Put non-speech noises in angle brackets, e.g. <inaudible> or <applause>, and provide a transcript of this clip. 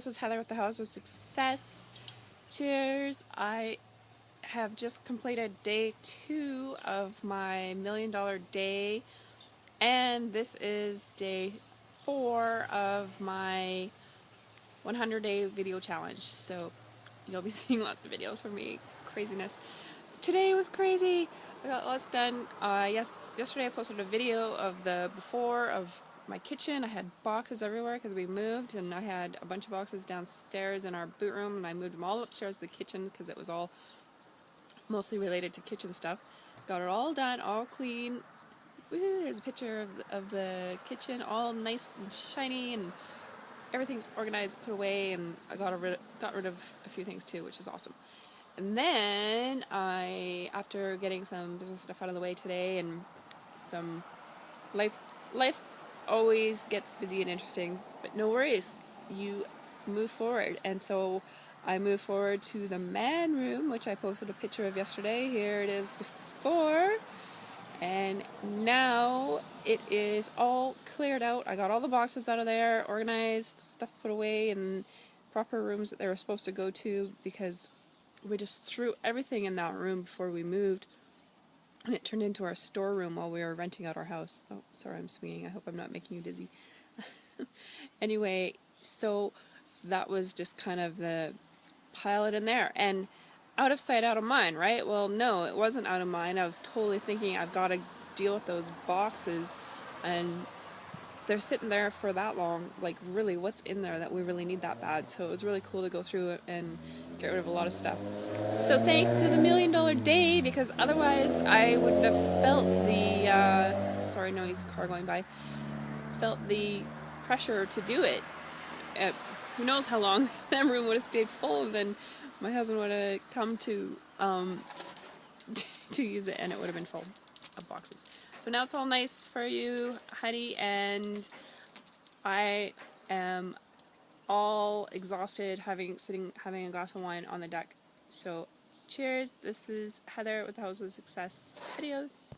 Heather with the House of Success. Cheers. I have just completed day two of my million dollar day, and this is day four of my 100 day video challenge. So you'll be <laughs> seeing lots of videos from me. Craziness. Today was crazy. I got lots done. Uh, yes, yesterday I posted a video of the before of my kitchen. I had boxes everywhere because we moved and I had a bunch of boxes downstairs in our boot room and I moved them all upstairs to the kitchen because it was all mostly related to kitchen stuff. Got it all done, all clean. Woo, there's a picture of, of the kitchen, all nice and shiny and everything's organized, put away, and I got rid, got rid of a few things too, which is awesome. And then I, after getting some business stuff out of the way today and some life, life always gets busy and interesting, but no worries, you move forward. And so I move forward to the man room, which I posted a picture of yesterday. Here it is before. And now it is all cleared out. I got all the boxes out of there, organized, stuff put away in proper rooms that they were supposed to go to because we just threw everything in that room before we moved and it turned into our storeroom while we were renting out our house. Oh, sorry, I'm swinging. I hope I'm not making you dizzy. <laughs> anyway, so that was just kind of the pilot in there. And out of sight, out of mind, right? Well, no, it wasn't out of mind. I was totally thinking I've got to deal with those boxes and they're sitting there for that long, like really what's in there that we really need that bad. So it was really cool to go through and get rid of a lot of stuff. So thanks to the Million Dollar Day, because otherwise I wouldn't have felt the, uh, sorry noise, car going by, felt the pressure to do it. Uh, who knows how long <laughs> that room would have stayed full and then my husband would have come to, um, <laughs> to use it and it would have been full boxes. So now it's all nice for you, honey, and I am all exhausted having sitting having a glass of wine on the deck. So cheers. This is Heather with the House of Success. Adios.